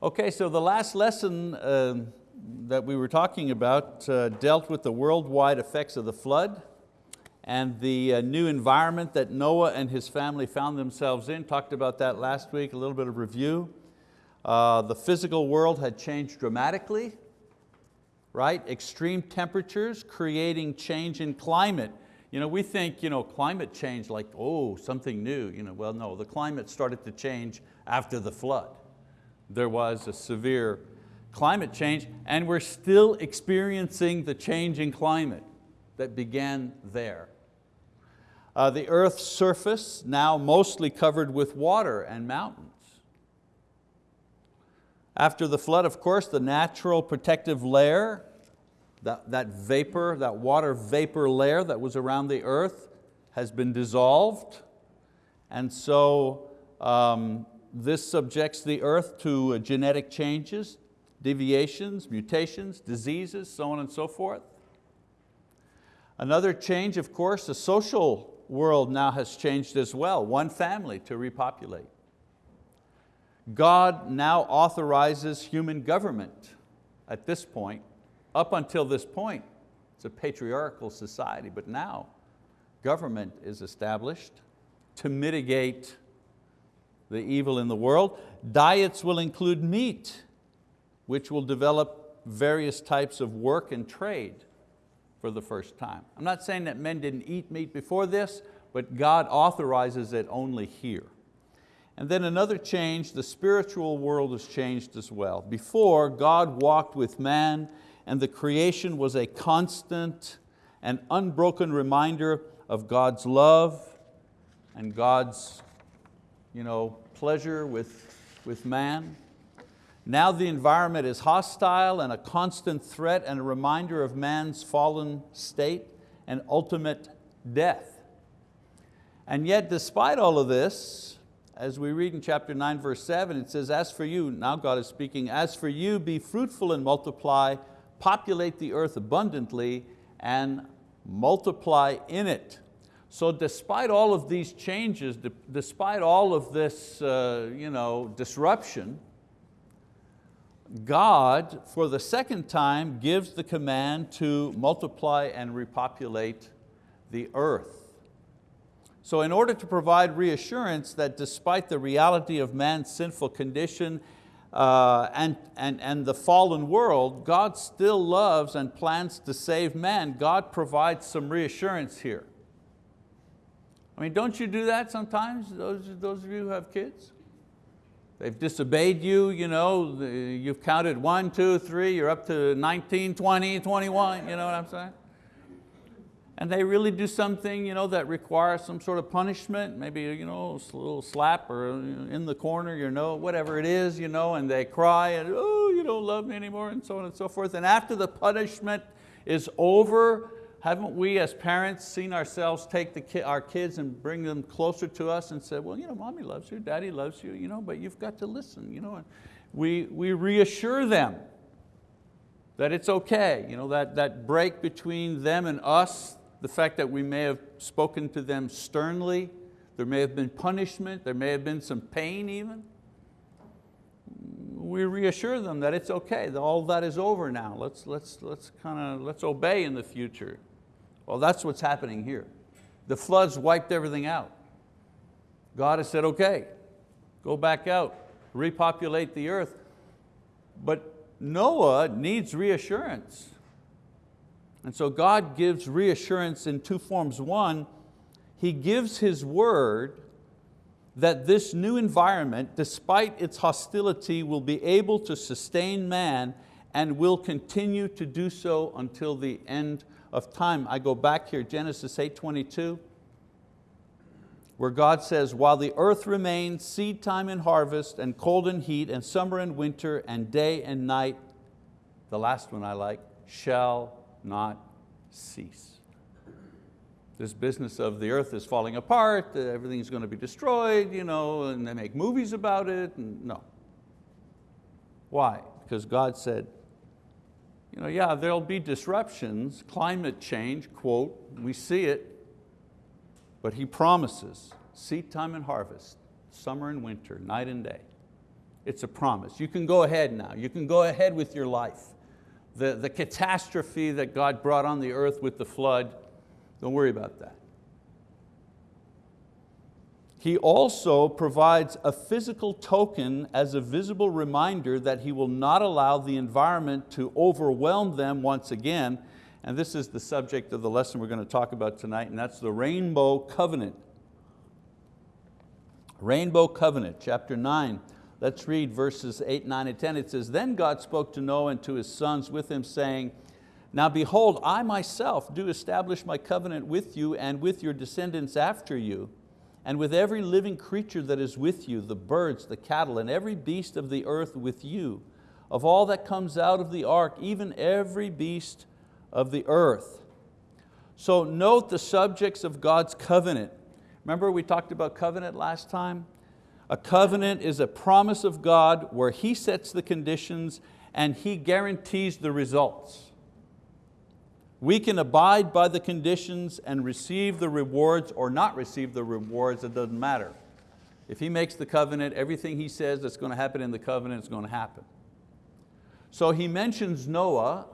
Okay, so the last lesson uh, that we were talking about uh, dealt with the worldwide effects of the flood and the uh, new environment that Noah and his family found themselves in. Talked about that last week, a little bit of review. Uh, the physical world had changed dramatically, right? Extreme temperatures creating change in climate. You know, we think you know, climate change like, oh, something new. You know, well, no, the climate started to change after the flood there was a severe climate change and we're still experiencing the change in climate that began there. Uh, the earth's surface now mostly covered with water and mountains. After the flood, of course, the natural protective layer, that, that vapor, that water vapor layer that was around the earth has been dissolved. And so um, this subjects the earth to uh, genetic changes, deviations, mutations, diseases, so on and so forth. Another change, of course, the social world now has changed as well, one family to repopulate. God now authorizes human government at this point. Up until this point, it's a patriarchal society, but now government is established to mitigate the evil in the world. Diets will include meat, which will develop various types of work and trade for the first time. I'm not saying that men didn't eat meat before this, but God authorizes it only here. And then another change, the spiritual world has changed as well. Before, God walked with man and the creation was a constant and unbroken reminder of God's love and God's you know, pleasure with, with man. Now the environment is hostile and a constant threat and a reminder of man's fallen state and ultimate death. And yet despite all of this, as we read in chapter 9 verse 7, it says, as for you, now God is speaking, as for you, be fruitful and multiply, populate the earth abundantly and multiply in it. So despite all of these changes, despite all of this uh, you know, disruption, God, for the second time, gives the command to multiply and repopulate the earth. So in order to provide reassurance that despite the reality of man's sinful condition uh, and, and, and the fallen world, God still loves and plans to save man, God provides some reassurance here. I mean, don't you do that sometimes, those, those of you who have kids? They've disobeyed you, you know, you've counted one, two, three, you're up to 19, 20, 21, you know what I'm saying? And they really do something you know, that requires some sort of punishment, maybe you know, a little slap or uh, in the corner, you know, whatever it is, you know, and they cry and, oh, you don't love me anymore, and so on and so forth. And after the punishment is over, haven't we as parents seen ourselves take the our kids and bring them closer to us and say, well, you know, mommy loves you, daddy loves you, you know, but you've got to listen. You know? And we, we reassure them that it's okay. You know, that, that break between them and us, the fact that we may have spoken to them sternly, there may have been punishment, there may have been some pain even. We reassure them that it's okay, that all that is over now. Let's, let's, let's, kinda, let's obey in the future. Well, that's what's happening here. The floods wiped everything out. God has said, okay, go back out, repopulate the earth. But Noah needs reassurance. And so God gives reassurance in two forms. One, He gives His word that this new environment, despite its hostility, will be able to sustain man and will continue to do so until the end of time. I go back here, Genesis 8:22, where God says, while the earth remains, seed time and harvest, and cold and heat, and summer and winter, and day and night, the last one I like, shall not cease. This business of the earth is falling apart, uh, everything's going to be destroyed, you know, and they make movies about it, no. Why? Because God said, you know, yeah, there'll be disruptions, climate change, quote, we see it, but he promises seed time and harvest, summer and winter, night and day. It's a promise. You can go ahead now. You can go ahead with your life. The, the catastrophe that God brought on the earth with the flood, don't worry about that. He also provides a physical token as a visible reminder that He will not allow the environment to overwhelm them once again. And this is the subject of the lesson we're going to talk about tonight, and that's the rainbow covenant. Rainbow covenant, chapter nine. Let's read verses eight, nine, and 10. It says, Then God spoke to Noah and to his sons with him, saying, Now behold, I myself do establish my covenant with you and with your descendants after you, and with every living creature that is with you, the birds, the cattle, and every beast of the earth with you, of all that comes out of the ark, even every beast of the earth. So note the subjects of God's covenant. Remember we talked about covenant last time? A covenant is a promise of God where He sets the conditions and He guarantees the results. We can abide by the conditions and receive the rewards or not receive the rewards, it doesn't matter. If He makes the covenant, everything He says that's going to happen in the covenant is going to happen. So He mentions Noah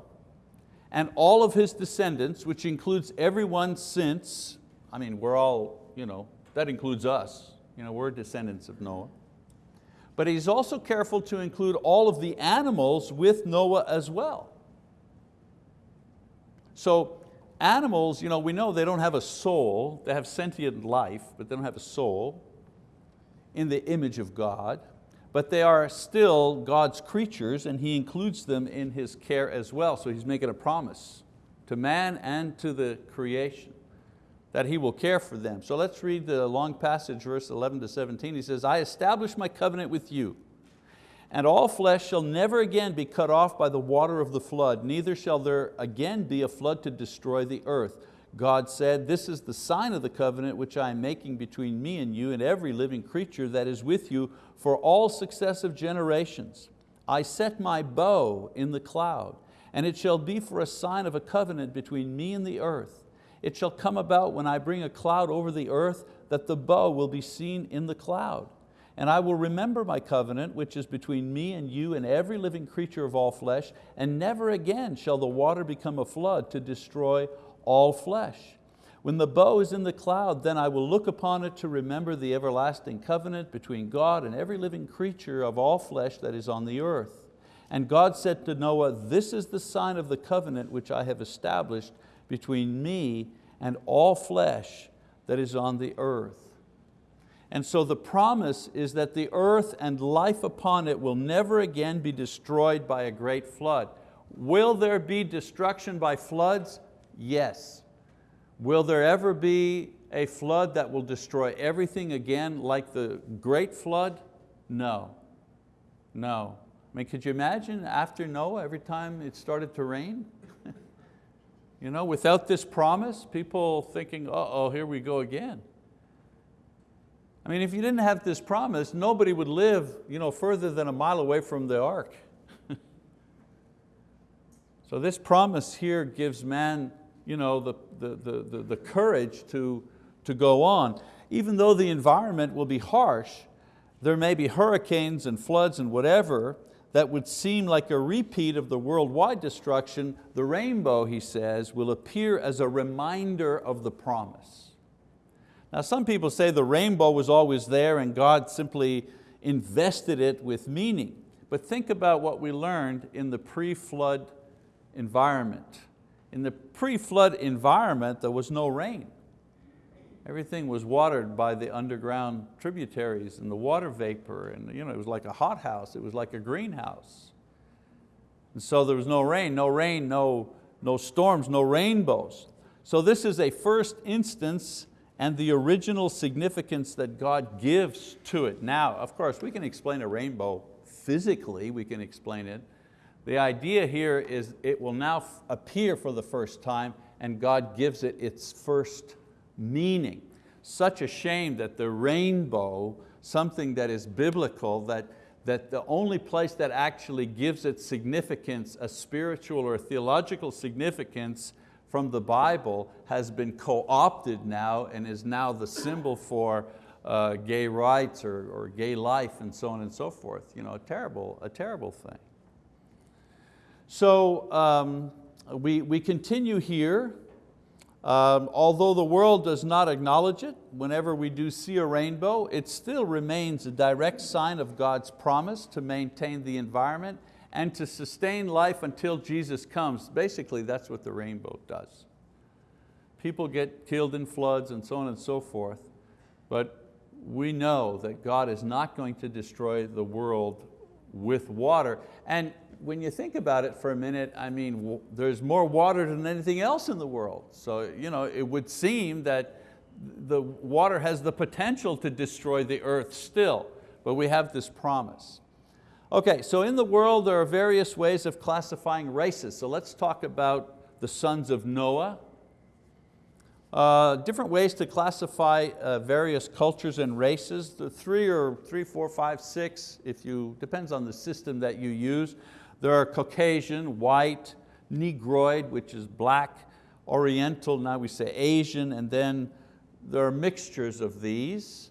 and all of his descendants, which includes everyone since, I mean, we're all, you know, that includes us, you know, we're descendants of Noah. But he's also careful to include all of the animals with Noah as well. So animals, you know, we know they don't have a soul, they have sentient life, but they don't have a soul in the image of God, but they are still God's creatures and He includes them in His care as well. So He's making a promise to man and to the creation that He will care for them. So let's read the long passage, verse 11 to 17. He says, I establish my covenant with you and all flesh shall never again be cut off by the water of the flood, neither shall there again be a flood to destroy the earth. God said, this is the sign of the covenant which I am making between me and you and every living creature that is with you for all successive generations. I set my bow in the cloud, and it shall be for a sign of a covenant between me and the earth. It shall come about when I bring a cloud over the earth that the bow will be seen in the cloud. And I will remember my covenant, which is between me and you and every living creature of all flesh, and never again shall the water become a flood to destroy all flesh. When the bow is in the cloud, then I will look upon it to remember the everlasting covenant between God and every living creature of all flesh that is on the earth. And God said to Noah, this is the sign of the covenant which I have established between me and all flesh that is on the earth. And so the promise is that the earth and life upon it will never again be destroyed by a great flood. Will there be destruction by floods? Yes. Will there ever be a flood that will destroy everything again like the great flood? No, no. I mean, could you imagine after Noah, every time it started to rain? you know, without this promise, people thinking, uh-oh, here we go again. I mean, if you didn't have this promise, nobody would live you know, further than a mile away from the ark. so this promise here gives man you know, the, the, the, the, courage to, to go on. Even though the environment will be harsh, there may be hurricanes and floods and whatever that would seem like a repeat of the worldwide destruction, the rainbow, he says, will appear as a reminder of the promise. Now some people say the rainbow was always there and God simply invested it with meaning. But think about what we learned in the pre-flood environment. In the pre-flood environment, there was no rain. Everything was watered by the underground tributaries and the water vapor, and you know, it was like a hothouse, it was like a greenhouse. And so there was no rain, no rain, no, no storms, no rainbows. So this is a first instance and the original significance that God gives to it. Now, of course, we can explain a rainbow physically, we can explain it. The idea here is it will now appear for the first time and God gives it its first meaning. Such a shame that the rainbow, something that is biblical, that, that the only place that actually gives it significance, a spiritual or a theological significance, from the Bible has been co-opted now and is now the symbol for uh, gay rights or, or gay life and so on and so forth. You know, a terrible, a terrible thing. So um, we, we continue here. Um, although the world does not acknowledge it, whenever we do see a rainbow, it still remains a direct sign of God's promise to maintain the environment and to sustain life until Jesus comes. Basically, that's what the rainbow does. People get killed in floods and so on and so forth, but we know that God is not going to destroy the world with water. And when you think about it for a minute, I mean, there's more water than anything else in the world. So you know, it would seem that the water has the potential to destroy the earth still, but we have this promise. Okay, so in the world there are various ways of classifying races. So let's talk about the sons of Noah. Uh, different ways to classify uh, various cultures and races. The three or three, four, five, six, if you, depends on the system that you use. There are Caucasian, white, Negroid, which is black, Oriental, now we say Asian, and then there are mixtures of these.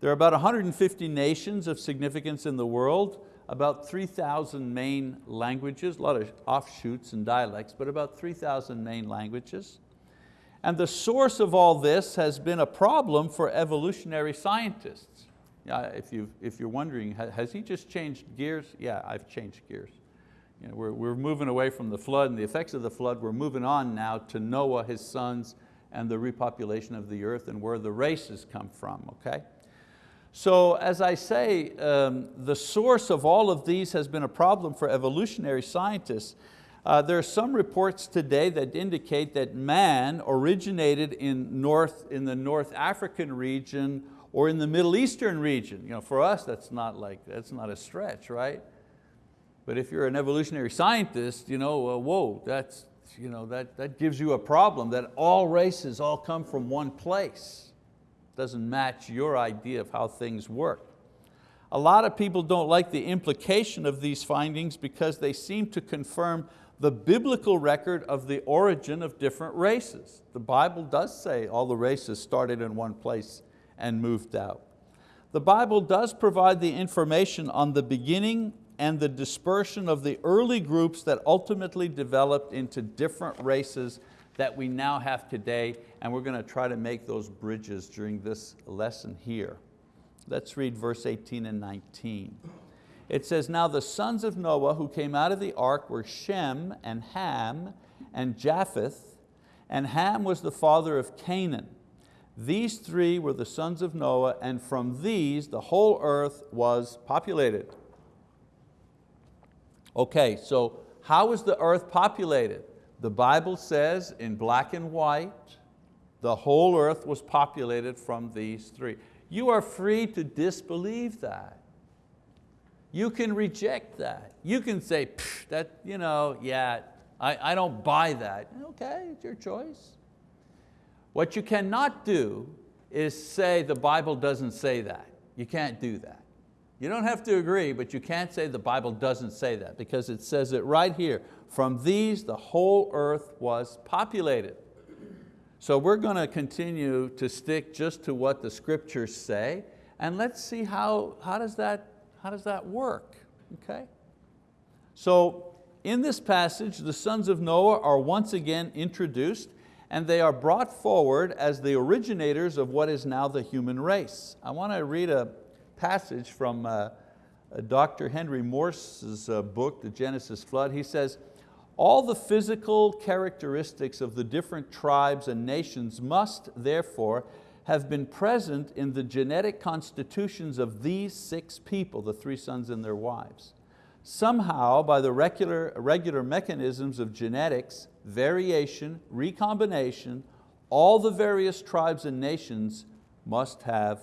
There are about 150 nations of significance in the world, about 3,000 main languages, a lot of offshoots and dialects, but about 3,000 main languages. And the source of all this has been a problem for evolutionary scientists. Yeah, if, you, if you're wondering, has he just changed gears? Yeah, I've changed gears. You know, we're, we're moving away from the flood and the effects of the flood. We're moving on now to Noah, his sons, and the repopulation of the earth and where the races come from, okay? So as I say, um, the source of all of these has been a problem for evolutionary scientists. Uh, there are some reports today that indicate that man originated in, north, in the North African region or in the Middle Eastern region. You know, for us, that's not, like, that's not a stretch, right? But if you're an evolutionary scientist, you know, uh, whoa, that's, you know, that, that gives you a problem that all races all come from one place. Doesn't match your idea of how things work. A lot of people don't like the implication of these findings because they seem to confirm the biblical record of the origin of different races. The Bible does say all the races started in one place and moved out. The Bible does provide the information on the beginning and the dispersion of the early groups that ultimately developed into different races that we now have today, and we're going to try to make those bridges during this lesson here. Let's read verse 18 and 19. It says, now the sons of Noah who came out of the ark were Shem and Ham and Japheth, and Ham was the father of Canaan. These three were the sons of Noah, and from these the whole earth was populated. Okay, so how was the earth populated? The Bible says in black and white, the whole earth was populated from these three. You are free to disbelieve that. You can reject that. You can say, that, you know, yeah, I, I don't buy that. Okay, it's your choice. What you cannot do is say the Bible doesn't say that. You can't do that. You don't have to agree, but you can't say the Bible doesn't say that because it says it right here. From these, the whole earth was populated. So we're going to continue to stick just to what the scriptures say and let's see how, how, does, that, how does that work, okay? So in this passage, the sons of Noah are once again introduced and they are brought forward as the originators of what is now the human race. I want to read a, passage from uh, Dr. Henry Morris's uh, book, The Genesis Flood. He says, all the physical characteristics of the different tribes and nations must therefore have been present in the genetic constitutions of these six people, the three sons and their wives. Somehow, by the regular, regular mechanisms of genetics, variation, recombination, all the various tribes and nations must have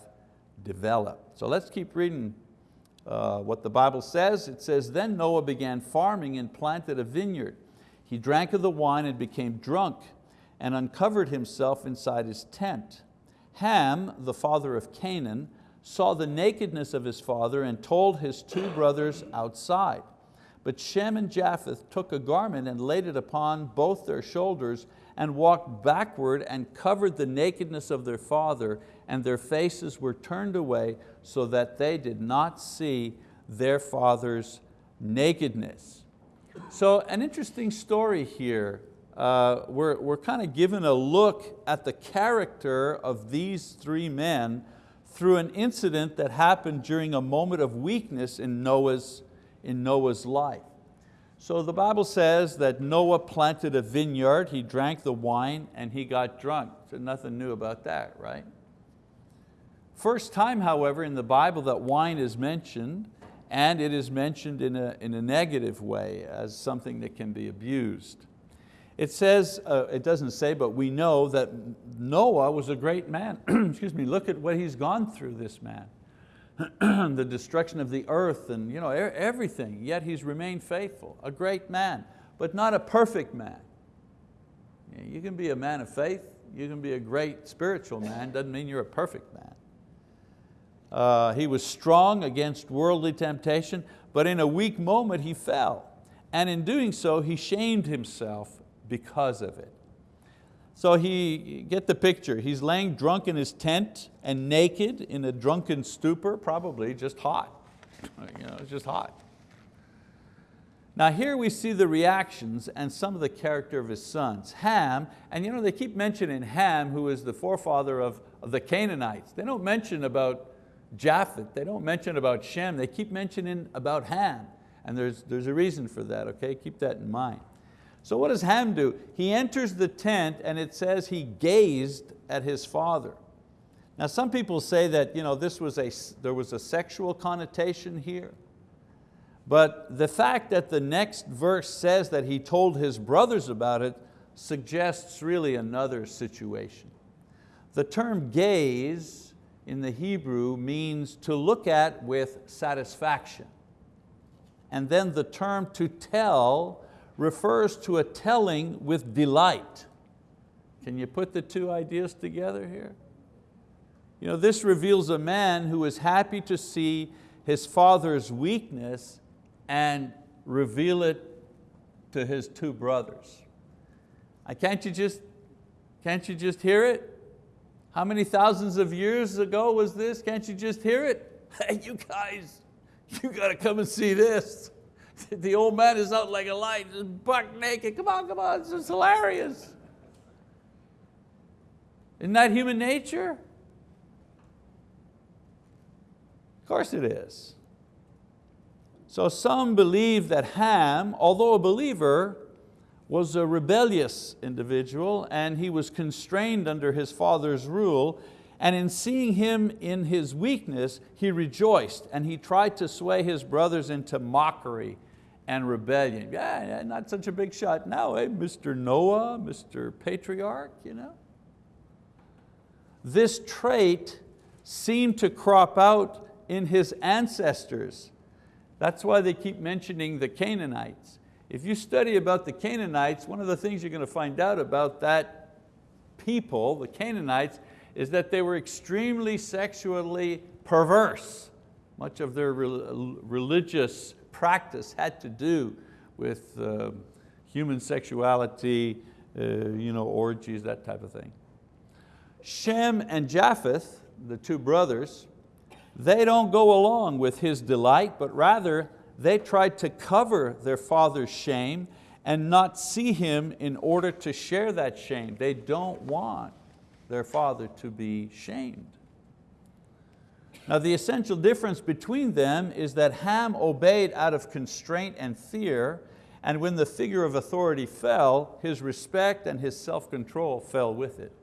developed. So let's keep reading uh, what the Bible says. It says, then Noah began farming and planted a vineyard. He drank of the wine and became drunk and uncovered himself inside his tent. Ham, the father of Canaan, saw the nakedness of his father and told his two brothers outside. But Shem and Japheth took a garment and laid it upon both their shoulders and walked backward and covered the nakedness of their father and their faces were turned away so that they did not see their father's nakedness. So an interesting story here. Uh, we're we're kind of given a look at the character of these three men through an incident that happened during a moment of weakness in Noah's, in Noah's life. So the Bible says that Noah planted a vineyard, he drank the wine and he got drunk. So nothing new about that, right? First time, however, in the Bible that wine is mentioned and it is mentioned in a, in a negative way as something that can be abused. It says, uh, it doesn't say, but we know that Noah was a great man. Excuse me, look at what he's gone through, this man. the destruction of the earth and you know, everything, yet he's remained faithful. A great man, but not a perfect man. You can be a man of faith, you can be a great spiritual man, doesn't mean you're a perfect man. Uh, he was strong against worldly temptation, but in a weak moment he fell. And in doing so, he shamed himself because of it. So he, get the picture, he's laying drunk in his tent and naked in a drunken stupor, probably just hot. You know, just hot. Now here we see the reactions and some of the character of his sons. Ham, and you know, they keep mentioning Ham, who is the forefather of, of the Canaanites. They don't mention about Japheth, they don't mention about Shem, they keep mentioning about Ham. And there's, there's a reason for that, okay? Keep that in mind. So what does Ham do? He enters the tent and it says he gazed at his father. Now some people say that you know, this was a, there was a sexual connotation here. But the fact that the next verse says that he told his brothers about it suggests really another situation. The term gaze in the Hebrew means to look at with satisfaction. And then the term to tell refers to a telling with delight. Can you put the two ideas together here? You know, this reveals a man who is happy to see his father's weakness and reveal it to his two brothers. Can't you just, can't you just hear it? How many thousands of years ago was this? Can't you just hear it? Hey, you guys, you got to come and see this. the old man is out like a light, just buck naked. Come on, come on, this is hilarious. Isn't that human nature? Of course it is. So some believe that Ham, although a believer, was a rebellious individual and he was constrained under his father's rule and in seeing him in his weakness, he rejoiced and he tried to sway his brothers into mockery and rebellion. Yeah, not such a big shot now, eh? Mr. Noah, Mr. Patriarch, you know? This trait seemed to crop out in his ancestors. That's why they keep mentioning the Canaanites. If you study about the Canaanites, one of the things you're going to find out about that people, the Canaanites, is that they were extremely sexually perverse. Much of their religious practice had to do with uh, human sexuality, uh, you know, orgies, that type of thing. Shem and Japheth, the two brothers, they don't go along with his delight, but rather they tried to cover their father's shame and not see him in order to share that shame. They don't want their father to be shamed. Now the essential difference between them is that Ham obeyed out of constraint and fear, and when the figure of authority fell, his respect and his self-control fell with it.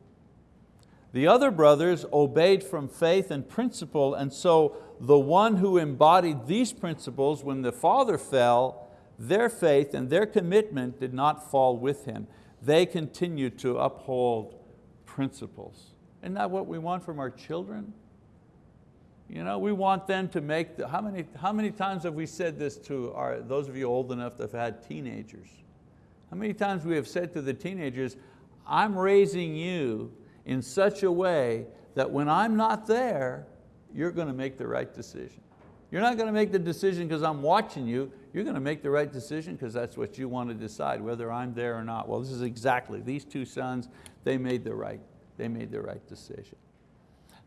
The other brothers obeyed from faith and principle, and so the one who embodied these principles when the father fell, their faith and their commitment did not fall with him. They continued to uphold principles. Isn't that what we want from our children? You know, we want them to make, the, how, many, how many times have we said this to our, those of you old enough that have had teenagers? How many times we have said to the teenagers, I'm raising you in such a way that when I'm not there, you're going to make the right decision. You're not going to make the decision because I'm watching you, you're going to make the right decision because that's what you want to decide, whether I'm there or not. Well, this is exactly, these two sons, they made the right, they made the right decision.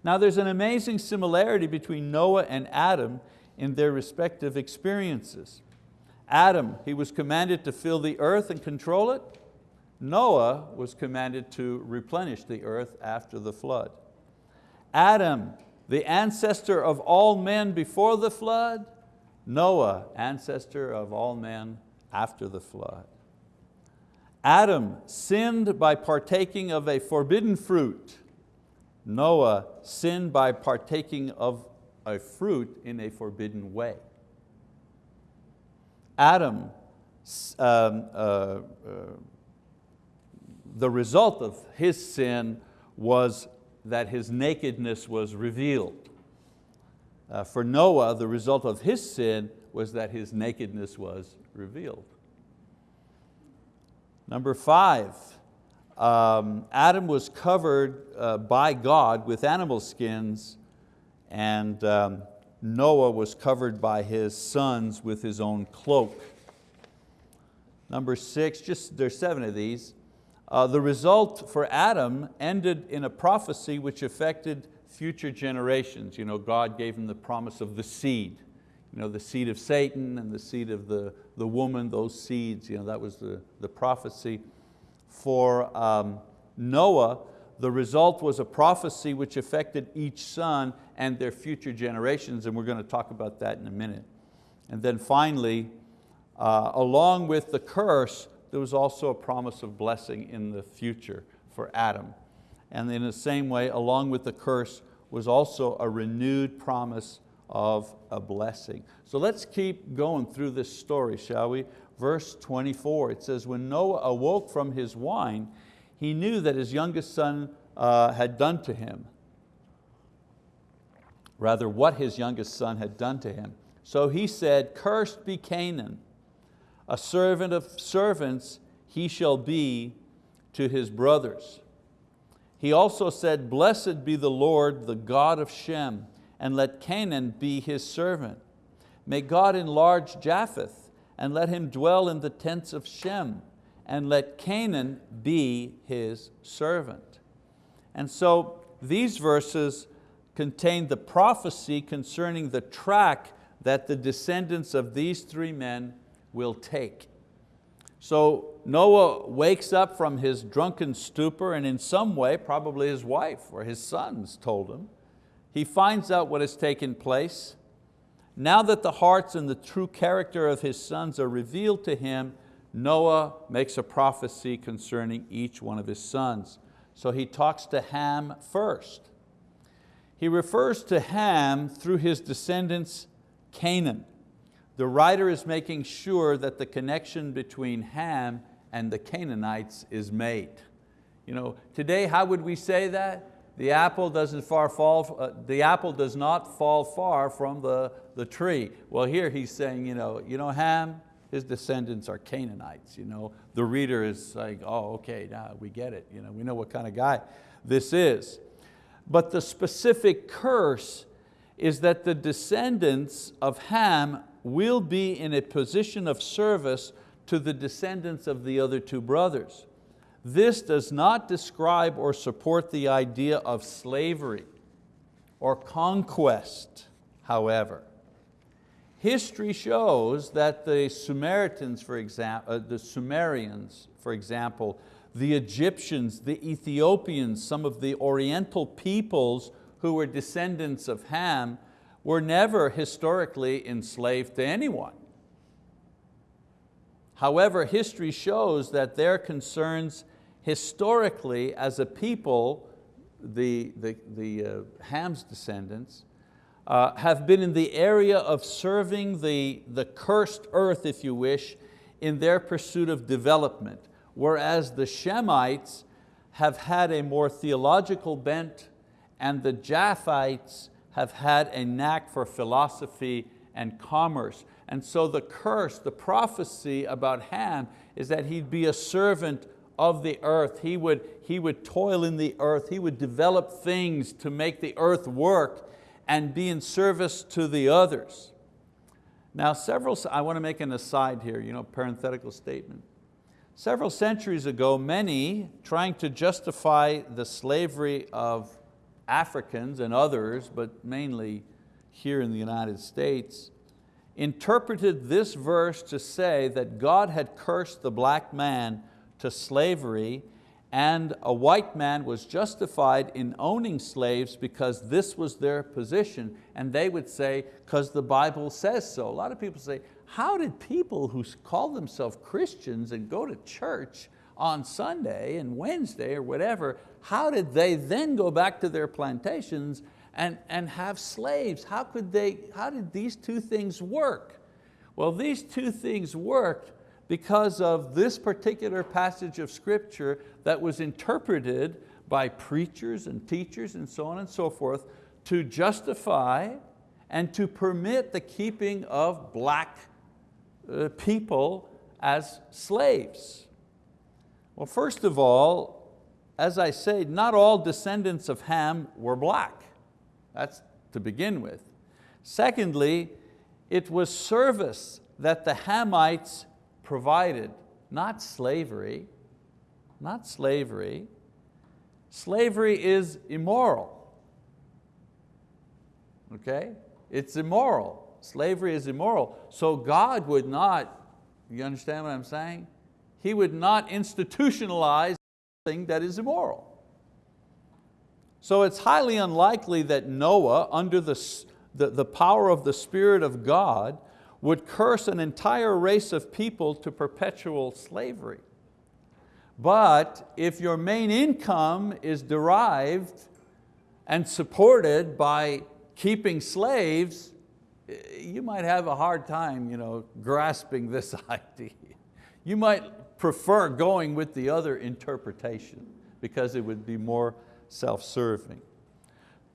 Now there's an amazing similarity between Noah and Adam in their respective experiences. Adam, he was commanded to fill the earth and control it. Noah was commanded to replenish the earth after the flood. Adam, the ancestor of all men before the flood. Noah, ancestor of all men after the flood. Adam sinned by partaking of a forbidden fruit. Noah sinned by partaking of a fruit in a forbidden way. Adam, um, uh, uh, the result of his sin was that his nakedness was revealed. Uh, for Noah, the result of his sin was that his nakedness was revealed. Number five, um, Adam was covered uh, by God with animal skins and um, Noah was covered by his sons with his own cloak. Number six, just there's seven of these. Uh, the result for Adam ended in a prophecy which affected future generations. You know, God gave him the promise of the seed. You know, the seed of Satan and the seed of the, the woman, those seeds, you know, that was the, the prophecy. For um, Noah, the result was a prophecy which affected each son and their future generations, and we're going to talk about that in a minute. And then finally, uh, along with the curse, there was also a promise of blessing in the future for Adam. And in the same way, along with the curse, was also a renewed promise of a blessing. So let's keep going through this story, shall we? Verse 24, it says, when Noah awoke from his wine, he knew that his youngest son uh, had done to him. Rather, what his youngest son had done to him. So he said, cursed be Canaan, a servant of servants he shall be to his brothers. He also said, blessed be the Lord, the God of Shem, and let Canaan be his servant. May God enlarge Japheth, and let him dwell in the tents of Shem and let Canaan be his servant. And so these verses contain the prophecy concerning the track that the descendants of these three men will take. So Noah wakes up from his drunken stupor and in some way, probably his wife or his sons told him, he finds out what has taken place. Now that the hearts and the true character of his sons are revealed to him, Noah makes a prophecy concerning each one of his sons. So he talks to Ham first. He refers to Ham through his descendants, Canaan. The writer is making sure that the connection between Ham and the Canaanites is made. You know, today, how would we say that? The apple doesn't far fall, uh, the apple does not fall far from the, the tree. Well, here he's saying, you know, you know Ham, his descendants are Canaanites. You know? The reader is like, oh, okay, now we get it. You know, we know what kind of guy this is. But the specific curse is that the descendants of Ham will be in a position of service to the descendants of the other two brothers. This does not describe or support the idea of slavery or conquest, however. History shows that the for example, uh, the Sumerians, for example, the Egyptians, the Ethiopians, some of the Oriental peoples who were descendants of Ham were never historically enslaved to anyone. However, history shows that their concerns historically as a people, the, the, the uh, Ham's descendants, uh, have been in the area of serving the, the cursed earth, if you wish, in their pursuit of development, whereas the Shemites have had a more theological bent and the Japhites have had a knack for philosophy and commerce. And so the curse, the prophecy about Ham is that he'd be a servant of the earth. He would, he would toil in the earth. He would develop things to make the earth work and be in service to the others. Now several, I want to make an aside here, you know, parenthetical statement. Several centuries ago, many trying to justify the slavery of Africans and others, but mainly here in the United States, interpreted this verse to say that God had cursed the black man to slavery and a white man was justified in owning slaves because this was their position and they would say, because the Bible says so. A lot of people say, how did people who call themselves Christians and go to church on Sunday and Wednesday or whatever, how did they then go back to their plantations and, and have slaves? How, could they, how did these two things work? Well, these two things worked because of this particular passage of scripture that was interpreted by preachers and teachers and so on and so forth to justify and to permit the keeping of black uh, people as slaves. Well, first of all, as I say, not all descendants of Ham were black. That's to begin with. Secondly, it was service that the Hamites provided, not slavery, not slavery. Slavery is immoral, okay? It's immoral, slavery is immoral. So God would not, you understand what I'm saying? He would not institutionalize something that is immoral. So it's highly unlikely that Noah, under the, the, the power of the Spirit of God, would curse an entire race of people to perpetual slavery. But if your main income is derived and supported by keeping slaves, eh, you might have a hard time you know, grasping this idea. You might prefer going with the other interpretation because it would be more self-serving.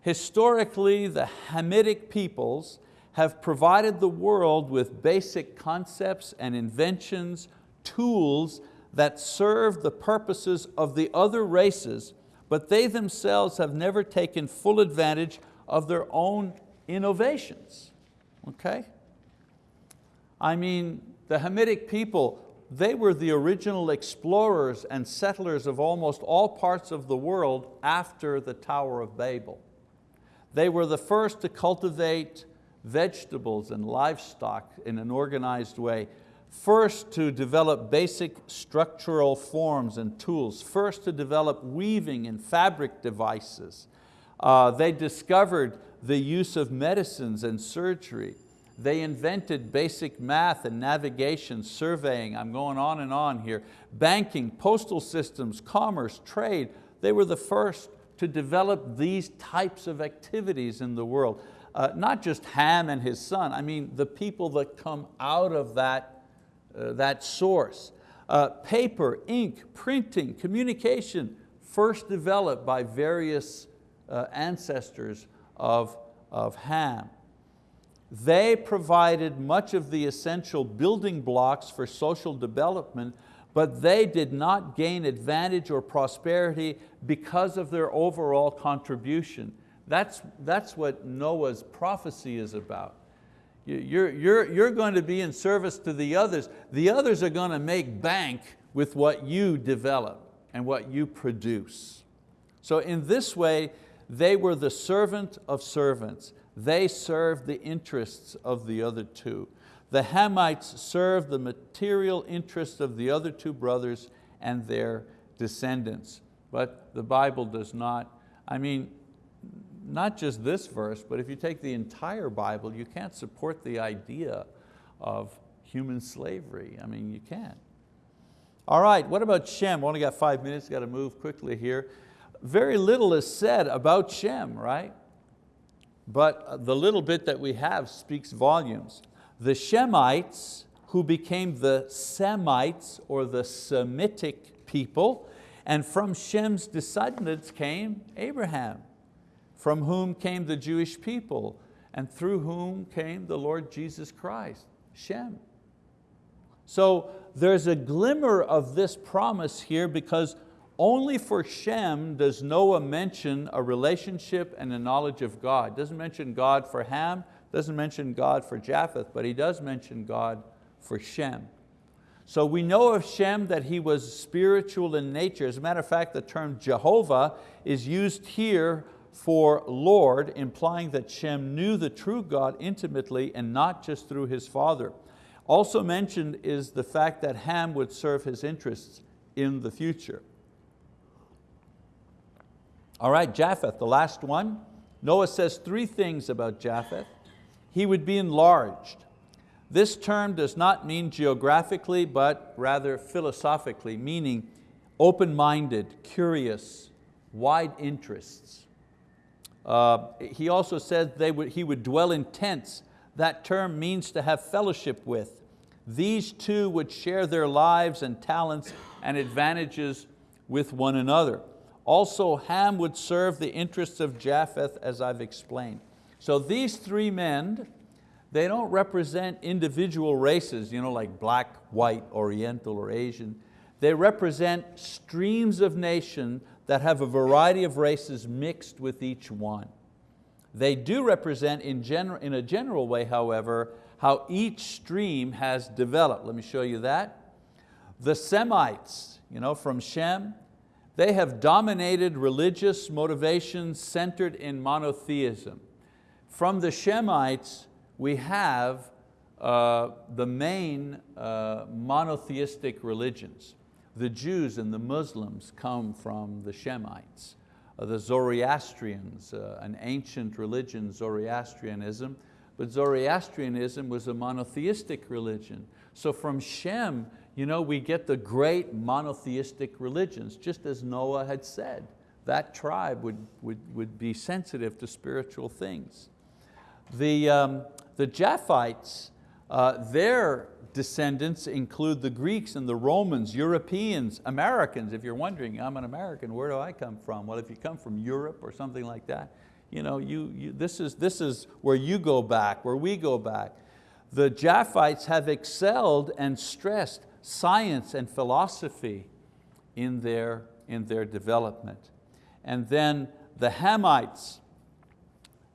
Historically, the Hamitic peoples have provided the world with basic concepts and inventions, tools that serve the purposes of the other races, but they themselves have never taken full advantage of their own innovations, okay? I mean, the Hamitic people, they were the original explorers and settlers of almost all parts of the world after the Tower of Babel. They were the first to cultivate vegetables and livestock in an organized way. First to develop basic structural forms and tools. First to develop weaving and fabric devices. Uh, they discovered the use of medicines and surgery. They invented basic math and navigation, surveying, I'm going on and on here, banking, postal systems, commerce, trade. They were the first to develop these types of activities in the world uh, not just Ham and his son, I mean the people that come out of that, uh, that source. Uh, paper, ink, printing, communication, first developed by various uh, ancestors of, of Ham. They provided much of the essential building blocks for social development, but they did not gain advantage or prosperity because of their overall contribution. That's, that's what Noah's prophecy is about. You're, you're, you're going to be in service to the others. The others are going to make bank with what you develop and what you produce. So in this way, they were the servant of servants. They served the interests of the other two. The Hamites served the material interests of the other two brothers and their descendants. But the Bible does not, I mean, not just this verse, but if you take the entire Bible, you can't support the idea of human slavery. I mean, you can't. All right, what about Shem? We only got five minutes, got to move quickly here. Very little is said about Shem, right? But the little bit that we have speaks volumes. The Shemites, who became the Semites or the Semitic people, and from Shem's descendants came Abraham from whom came the Jewish people and through whom came the Lord Jesus Christ, Shem. So there's a glimmer of this promise here because only for Shem does Noah mention a relationship and a knowledge of God. Doesn't mention God for Ham, doesn't mention God for Japheth, but he does mention God for Shem. So we know of Shem that he was spiritual in nature. As a matter of fact, the term Jehovah is used here for Lord, implying that Shem knew the true God intimately and not just through his father. Also mentioned is the fact that Ham would serve his interests in the future. All right, Japheth, the last one. Noah says three things about Japheth. He would be enlarged. This term does not mean geographically, but rather philosophically, meaning open-minded, curious, wide interests. Uh, he also said they would, he would dwell in tents. That term means to have fellowship with. These two would share their lives and talents and advantages with one another. Also, Ham would serve the interests of Japheth as I've explained. So these three men, they don't represent individual races, you know, like black, white, oriental, or Asian. They represent streams of nation that have a variety of races mixed with each one. They do represent in, general, in a general way, however, how each stream has developed. Let me show you that. The Semites, you know, from Shem, they have dominated religious motivations centered in monotheism. From the Shemites, we have uh, the main uh, monotheistic religions. The Jews and the Muslims come from the Shemites. Uh, the Zoroastrians, uh, an ancient religion, Zoroastrianism, but Zoroastrianism was a monotheistic religion. So from Shem, you know, we get the great monotheistic religions, just as Noah had said. That tribe would, would, would be sensitive to spiritual things. The, um, the Japhites, uh, their descendants include the Greeks and the Romans, Europeans, Americans. If you're wondering, I'm an American, where do I come from? Well, if you come from Europe or something like that, you know, you, you, this, is, this is where you go back, where we go back. The Japhites have excelled and stressed science and philosophy in their, in their development. And then the Hamites,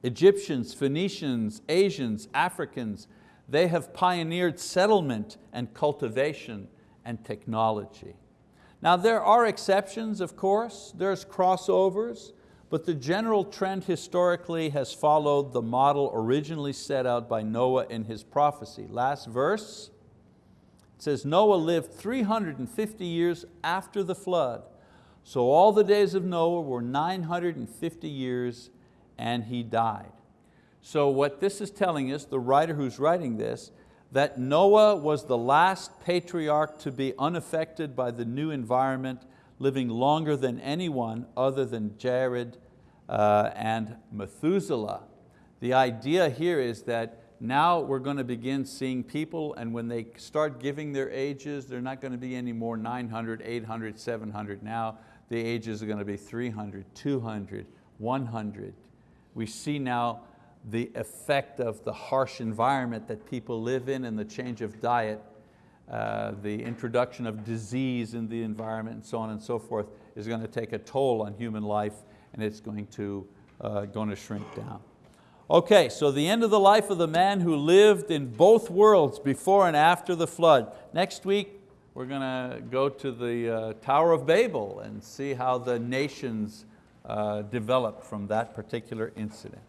Egyptians, Phoenicians, Asians, Africans, they have pioneered settlement and cultivation and technology. Now there are exceptions, of course, there's crossovers, but the general trend historically has followed the model originally set out by Noah in his prophecy. Last verse, it says, Noah lived 350 years after the flood. So all the days of Noah were 950 years and he died. So what this is telling us, the writer who's writing this, that Noah was the last patriarch to be unaffected by the new environment, living longer than anyone other than Jared uh, and Methuselah. The idea here is that now we're going to begin seeing people and when they start giving their ages, they're not going to be any more 900, 800, 700. Now the ages are going to be 300, 200, 100. We see now the effect of the harsh environment that people live in and the change of diet, uh, the introduction of disease in the environment and so on and so forth is going to take a toll on human life and it's going to, uh, going to shrink down. Okay, so the end of the life of the man who lived in both worlds before and after the flood. Next week, we're going to go to the uh, Tower of Babel and see how the nations uh, developed from that particular incident.